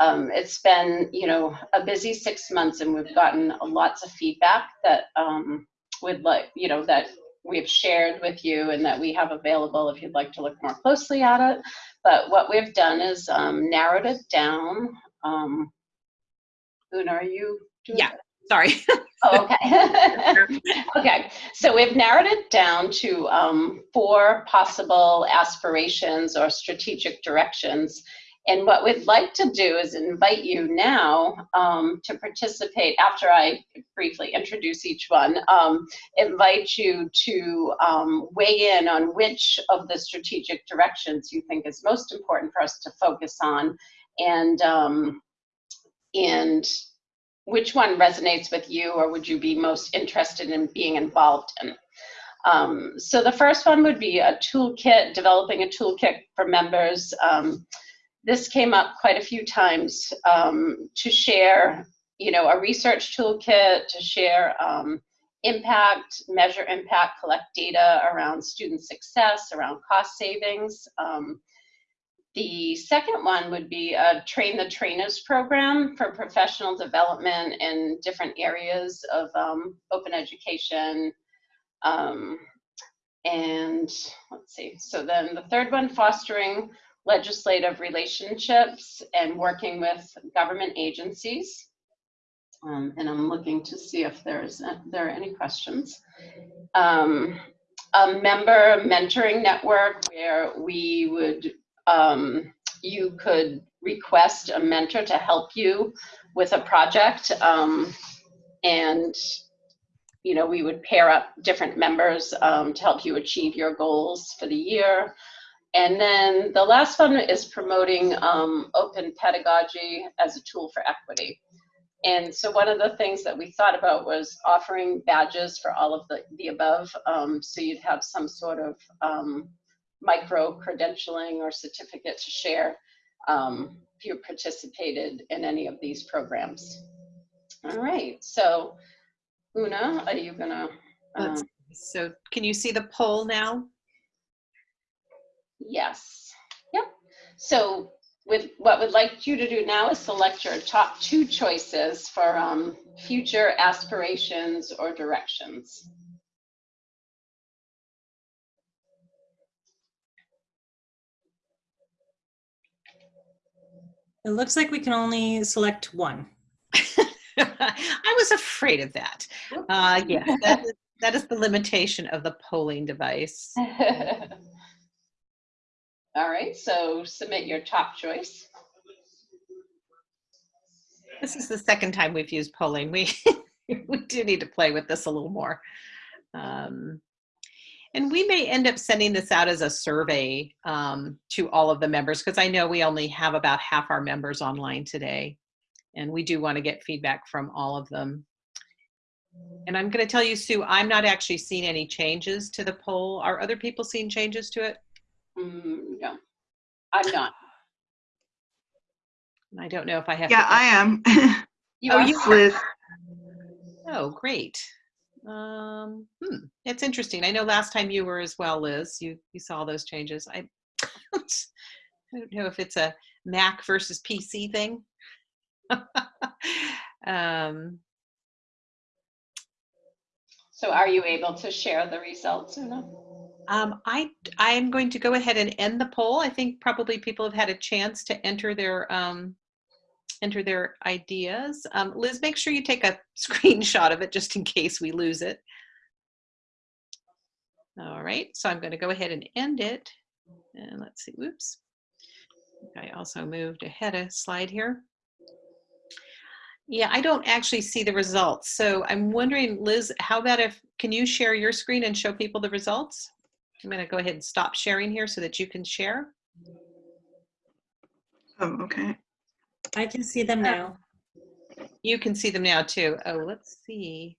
um, it's been, you know, a busy six months and we've gotten lots of feedback that um, would like, you know, that we've shared with you and that we have available if you'd like to look more closely at it. But what we've done is um, narrowed it down. Um, Una, are you Yeah, sorry. <laughs> oh, okay. <laughs> okay, so we've narrowed it down to um, four possible aspirations or strategic directions and what we'd like to do is invite you now um, to participate after I briefly introduce each one, um, invite you to um, weigh in on which of the strategic directions you think is most important for us to focus on and, um, and which one resonates with you or would you be most interested in being involved in. Um, so the first one would be a toolkit, developing a toolkit for members um, this came up quite a few times um, to share, you know, a research toolkit, to share um, impact, measure impact, collect data around student success, around cost savings. Um, the second one would be a Train the Trainers program for professional development in different areas of um, open education. Um, and let's see, so then the third one, fostering legislative relationships and working with government agencies. Um, and I'm looking to see if there's there are any questions. Um, a member mentoring network where we would um, you could request a mentor to help you with a project um, and you know we would pair up different members um, to help you achieve your goals for the year and then the last one is promoting um, open pedagogy as a tool for equity. And so one of the things that we thought about was offering badges for all of the, the above. Um, so you'd have some sort of um, micro credentialing or certificate to share um, if you participated in any of these programs. All right, so Una, are you gonna? Um, So can you see the poll now? Yes. Yep. So with what we'd like you to do now is select your top two choices for um, future aspirations or directions. It looks like we can only select one. <laughs> I was afraid of that. Uh, yeah, that <laughs> is, that is the limitation of the polling device. <laughs> All right, so submit your top choice. This is the second time we've used polling. We <laughs> we do need to play with this a little more. Um, and we may end up sending this out as a survey um, to all of the members because I know we only have about half our members online today. And we do want to get feedback from all of them. And I'm going to tell you, Sue, I'm not actually seeing any changes to the poll. Are other people seeing changes to it? Mm, no, I'm not. I don't know if I have. Yeah, to- I am. You Oh, are you Liz. Oh, great. Um, hmm, it's interesting. I know last time you were as well, Liz. You you saw those changes. I <laughs> I don't know if it's a Mac versus PC thing. <laughs> um, So are you able to share the results or no? Um, I I am going to go ahead and end the poll. I think probably people have had a chance to enter their um, enter their ideas. Um, Liz, make sure you take a <laughs> screenshot of it just in case we lose it. All right, so I'm going to go ahead and end it. And let's see, whoops. I also moved ahead a slide here. Yeah, I don't actually see the results. So I'm wondering, Liz, how about if, can you share your screen and show people the results? I'm going to go ahead and stop sharing here so that you can share. Oh, okay. I can see them now. You can see them now too. Oh, let's see.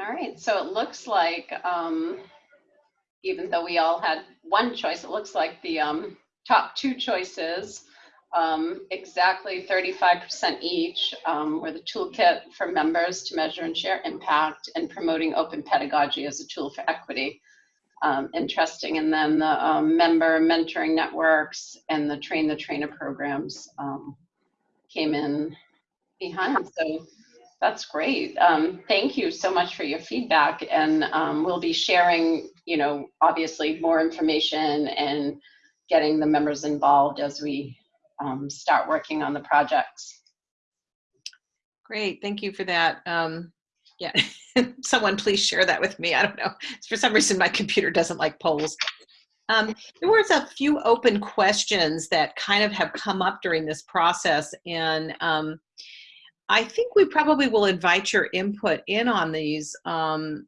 All right, so it looks like, um, even though we all had one choice, it looks like the um, top two choices, um, exactly 35% each, um, were the toolkit for members to measure and share impact and promoting open pedagogy as a tool for equity. Um, interesting. And then the um, member mentoring networks and the train the trainer programs um, came in behind. So that's great. Um, thank you so much for your feedback. And um, we'll be sharing, you know, obviously more information and getting the members involved as we um, start working on the projects. Great, thank you for that. Um, yeah, <laughs> someone please share that with me. I don't know. For some reason, my computer doesn't like polls. Um, there was a few open questions that kind of have come up during this process, and um, I think we probably will invite your input in on these. Um,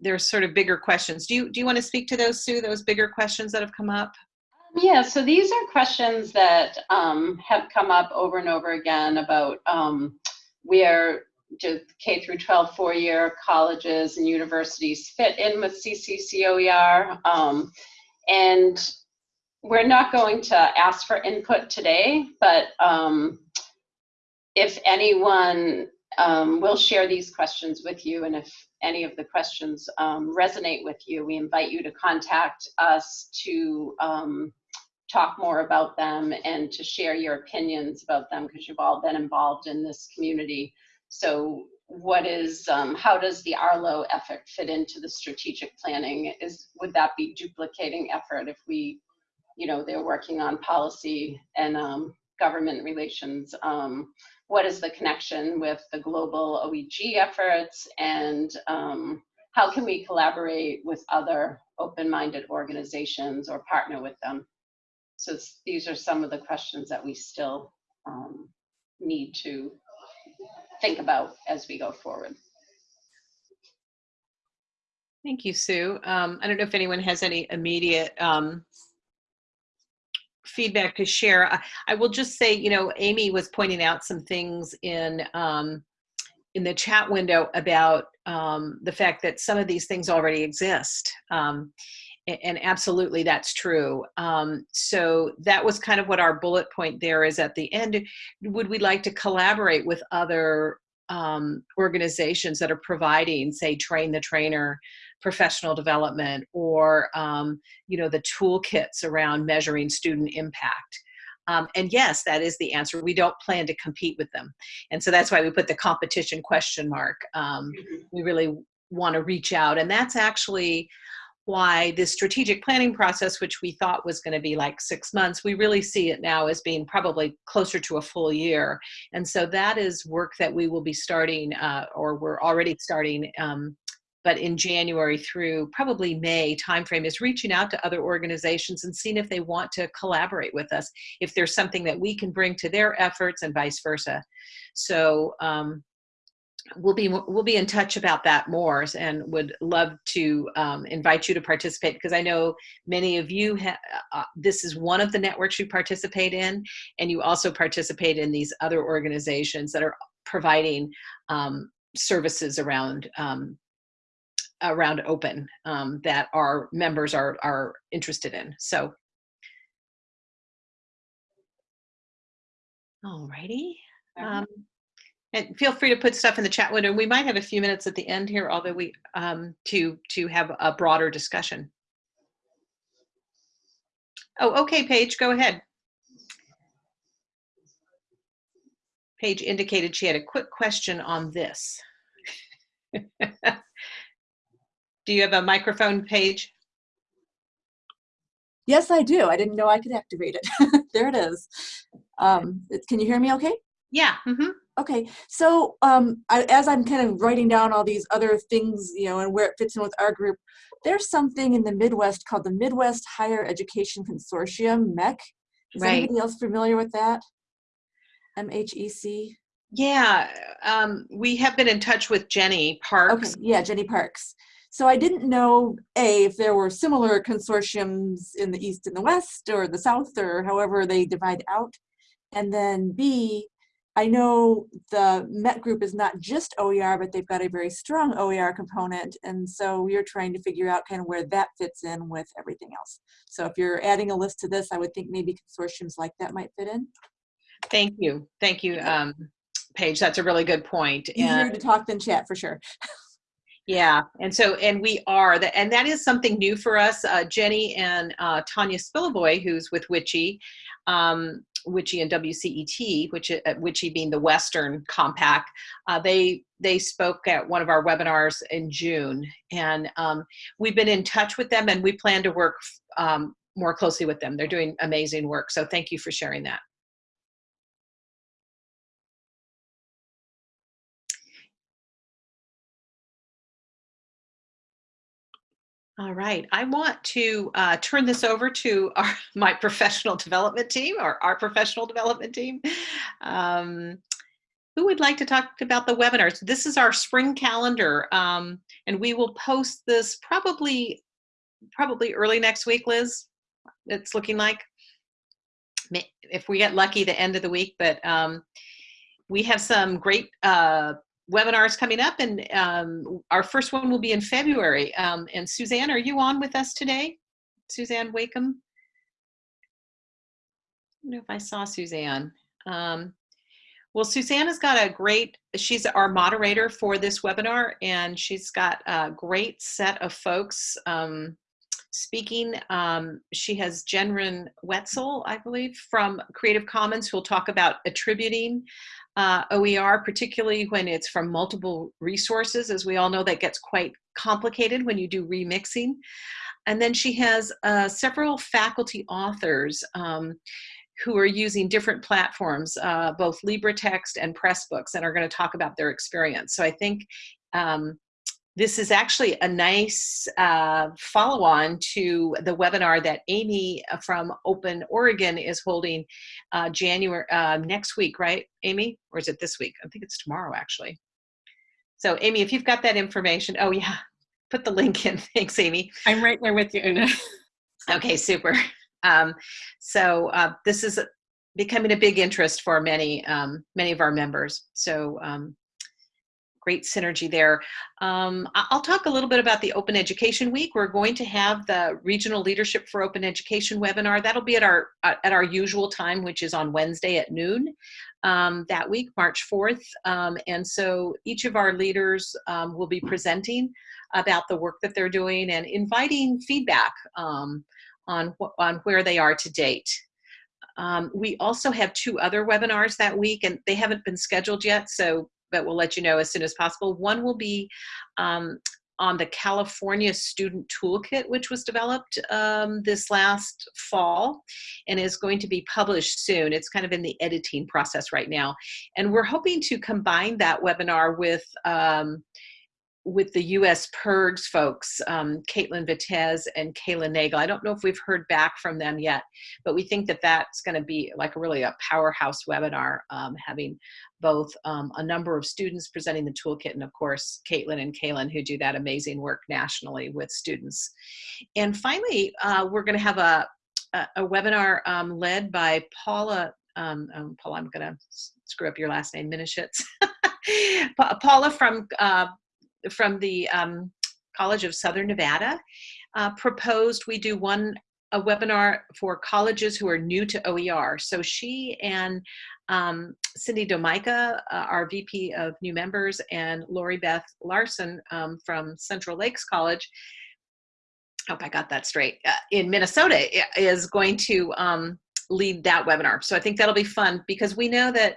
there's sort of bigger questions. Do you do you want to speak to those, Sue? Those bigger questions that have come up? Yeah, so these are questions that um, have come up over and over again about um, where do K through 12 four-year colleges and universities fit in with CCCOER. Um, and we're not going to ask for input today, but um, if anyone um, will share these questions with you, and if any of the questions um, resonate with you, we invite you to contact us to um, talk more about them and to share your opinions about them because you've all been involved in this community. So what is, um, how does the Arlo effort fit into the strategic planning? Is, would that be duplicating effort if we, you know, they're working on policy and um, government relations? What is the connection with the global OEG efforts and um, how can we collaborate with other open-minded organizations or partner with them? So these are some of the questions that we still um, need to think about as we go forward. Thank you, Sue. Um, I don't know if anyone has any immediate um, feedback to share. I, I will just say, you know, Amy was pointing out some things in um, in the chat window about um, the fact that some of these things already exist. Um, a- and absolutely that's true. Um, so that was kind of what our bullet point there is at the end. Would we like to collaborate with other um, organizations that are providing, say, train the trainer, professional development, or um, you know the toolkits around measuring student impact. Um, and yes, that is the answer. We don't plan to compete with them, and so that's why we put the competition question mark. Um, we really want to reach out, and that's actually why this strategic planning process, which we thought was going to be like six months, we really see it now as being probably closer to a full year. And so that is work that we will be starting, uh, or we're already starting, um, but in January through probably May timeframe is reaching out to other organizations and seeing if they want to collaborate with us, if there's something that we can bring to their efforts and vice versa. So um, we'll be we'll be in touch about that more and would love to um, invite you to participate because I know many of you uh, this is one of the networks you participate in and you also participate in these other organizations that are providing um, services around um, around open um, that our members are are interested in so alrighty um, and feel free to put stuff in the chat window. We might have a few minutes at the end here, although we um, to to have a broader discussion. Oh, okay, Paige, go ahead. Paige indicated she had a quick question on this. <laughs> do you have a microphone, Paige? Yes, I do. I didn't know I could activate it. <laughs> there it is. Um, can you hear me okay? Yeah. Mm -hmm. Okay, so um, I, as I'm kind of writing down all these other things, you know, and where it fits in with our group, there's something in the Midwest called the Midwest Higher Education Consortium, MHEC. Is right. anybody else familiar with that? MHEC? Yeah, um, we have been in touch with Jenny Parks. Okay, yeah, Jenny Parks. So I didn't know, A, if there were similar consortiums in the East and the West or the South or however they divide out. And then B, I know the MHEC group is not just OER, but they've got a very strong OER component. And so we're trying to figure out kind of where that fits in with everything else. So if you're adding a list to this, I would think maybe consortiums like that might fit in. Thank you. Thank you, um, Paige. That's a really good point. Easier and, to talk than chat for sure. <laughs> Yeah, and so and we are that, and that is something new for us. Uh, Jenny and uh, Tanya Spilovoy, who's with WICHE, um, WICHE and WCET, which uh, WICHE being the Western Compact, uh, they they spoke at one of our webinars in June, and um, we've been in touch with them, and we plan to work um, more closely with them. They're doing amazing work, so thank you for sharing that. All right, I want to uh, turn this over to our, <laughs> my professional development team or our professional development team. Um, who would like to talk about the webinars? This is our spring calendar um, and we will post this probably, probably early next week, Liz, it's looking like. If we get lucky, the end of the week, but um, we have some great uh, webinars coming up and um, our first one will be in February. Um, and Suzanne, are you on with us today? Suzanne Wakim? I don't know if I saw Suzanne. Um, well, Suzanne has got a great, she's our moderator for this webinar and she's got a great set of folks um, speaking. Um, she has Jennryn Wetzler, I believe, from Creative Commons who will talk about attributing uh, OER, particularly when it's from multiple resources. As we all know, that gets quite complicated when you do remixing. And then she has uh, several faculty authors um, who are using different platforms, uh, both LibreText and Pressbooks, and are going to talk about their experience. So I think um, this is actually a nice uh, follow-on to the webinar that Amy uh, from Open Oregon is holding uh, January uh, next week, right, Amy? Or is it this week? I think it's tomorrow, actually. So, Amy, if you've got that information, oh yeah, <laughs> put the link in. <laughs> Thanks, Amy. I'm right there with you, Una. <laughs> okay, super. Um, so uh, this is becoming a big interest for many, um, many of our members. So um, great synergy there. Um, I'll talk a little bit about the Open Education Week. We're going to have the Regional Leadership for Open Education webinar. That'll be at our at our usual time, which is on Wednesday at noon um, that week, March 4th. Um, and so each of our leaders um, will be presenting about the work that they're doing and inviting feedback um, on, on where they are to date. Um, we also have two other webinars that week and they haven't been scheduled yet, so but we'll let you know as soon as possible. One will be um, on the California Student Toolkit, which was developed um, this last fall and is going to be published soon. It's kind of in the editing process right now. And we're hoping to combine that webinar with um, with the U.S. PIRGS folks, um, Caitlin Vitez and Kayla Nagle. I don't know if we've heard back from them yet, but we think that that's going to be like a really a powerhouse webinar, um, having both um, a number of students presenting the toolkit and of course Caitlin and Kaylin who do that amazing work nationally with students. And finally, uh, we're going to have a, a, a webinar um, led by Paula, um, um, Paula, I'm going to screw up your last name, Minischitz. <laughs> Paula from uh, from the um, College of Southern Nevada uh, proposed we do one a webinar for colleges who are new to OER. So she and um, Cindy Domica, uh, our VP of new members, and Lori Beth Larson um, from Central Lakes College, hope I got that straight, uh, in Minnesota is going to um, lead that webinar. So I think that'll be fun because we know that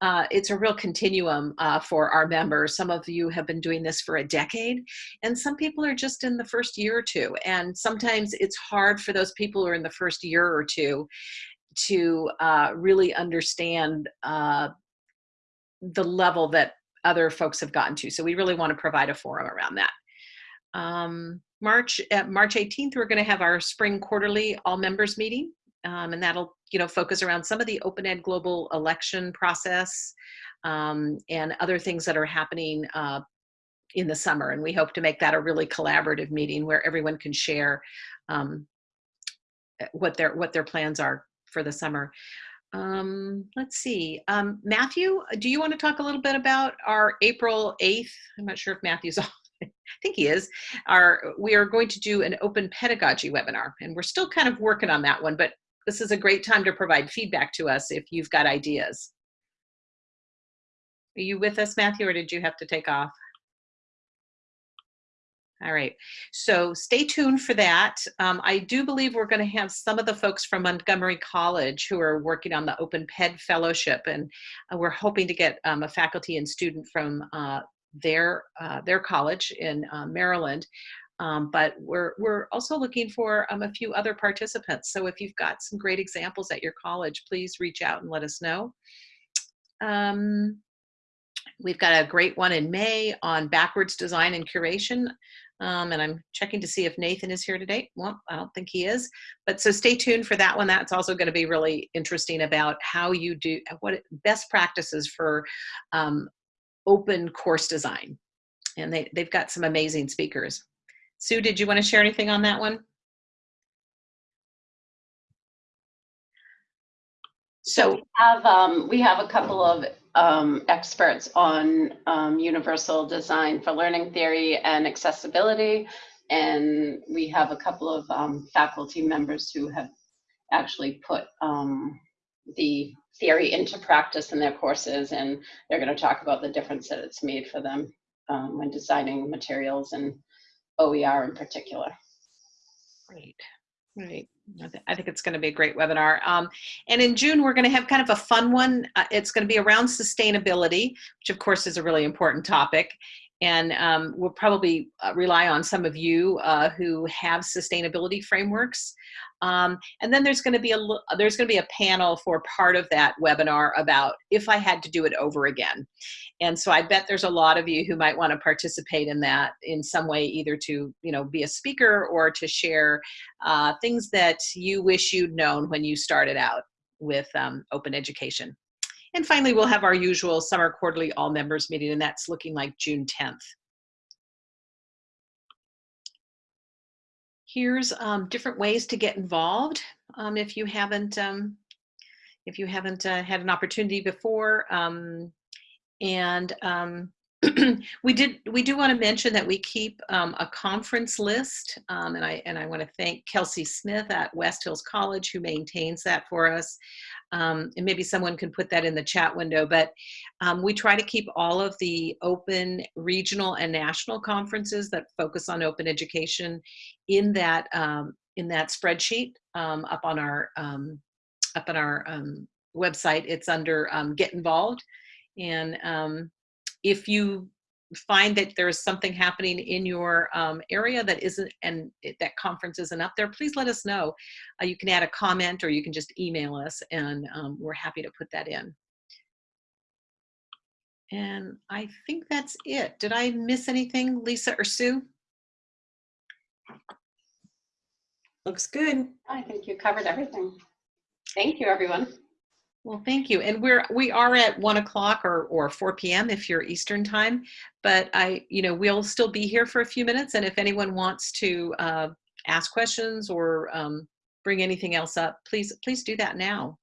uh, it's a real continuum uh, for our members. Some of you have been doing this for a decade, and some people are just in the first year or two. And sometimes it's hard for those people who are in the first year or two to uh, really understand uh, the level that other folks have gotten to. So we really want to provide a forum around that. Um, March, March 18th, we're going to have our spring quarterly all members meeting um, and that'll you know focus around some of the open ed global election process um, and other things that are happening uh, in the summer and we hope to make that a really collaborative meeting where everyone can share um, eh, what their what their plans are for the summer. Um, let's see um, Matthew do you want to talk a little bit about our April 8th I'm not sure if Matthew's <laughs> on I think he is, are we are going to do an open pedagogy webinar and we're still kind of working on that one, but this is a great time to provide feedback to us if you've got ideas. Are you with us, Matthew, or did you have to take off? All right, so stay tuned for that. Um, I do believe we're going to have some of the folks from Montgomery College who are working on the Open PED Fellowship, and uh, we're hoping to get um, a faculty and student from uh, their uh, their college in uh, Maryland um, but we're, we're also looking for um, a few other participants. So if you've got some great examples at your college, please reach out and let us know. Um, we've got a great one in May on backwards design and curation. Um, and I'm checking to see if Nathan is here today. Well, I don't think he is, but so stay tuned for that one. That's also going to be really interesting about how you do what best practices for um, open course design. And they, they've got some amazing speakers. Sue, did you want to share anything on that one? So we have, um, we have a couple of um, experts on um, universal design for learning theory and accessibility. And we have a couple of um, faculty members who have actually put um, the theory into practice in their courses. And they're going to talk about the difference that it's made for them um, when designing materials and OER in particular. Great, great. I think it's going to be a great webinar. Um, and in June, we're going to have kind of a fun one. Uh, it's going to be around sustainability, which of course is a really important topic. And um, we'll probably uh, rely on some of you uh, who have sustainability frameworks. Um, and then there's going to be a there's going to be a panel for part of that webinar about if I had to do it over again. And so I bet there's a lot of you who might want to participate in that in some way, either to you know be a speaker or to share uh, things that you wish you'd known when you started out with um, open education. And finally, we'll have our usual summer quarterly all members meeting, and that's looking like June 10th. Here's um, different ways to get involved um, if you haven't um, if you haven't uh, had an opportunity before. Um, and um, <clears throat> we did we do want to mention that we keep um, a conference list um, and I and I want to thank Kelsey Smith at West Hills College who maintains that for us. Um, and maybe someone can put that in the chat window but um, we try to keep all of the open regional and national conferences that focus on open education in that um, in that spreadsheet um, up on our up on our website. It's under get involved. And if you find that there's something happening in your um, area that isn't and that conference isn't up there please let us know. Uh, you can add a comment or you can just email us and um, we're happy to put that in. And i think that's it. Did i miss anything lisa or sue? Looks good. I think you covered everything. Thank you everyone well, thank you. And we're we are at one o'clock or or 4 p.m. if you're Eastern time. But I, you know, we'll still be here for a few minutes. And if anyone wants to uh, ask questions or um, bring anything else up, please please do that now.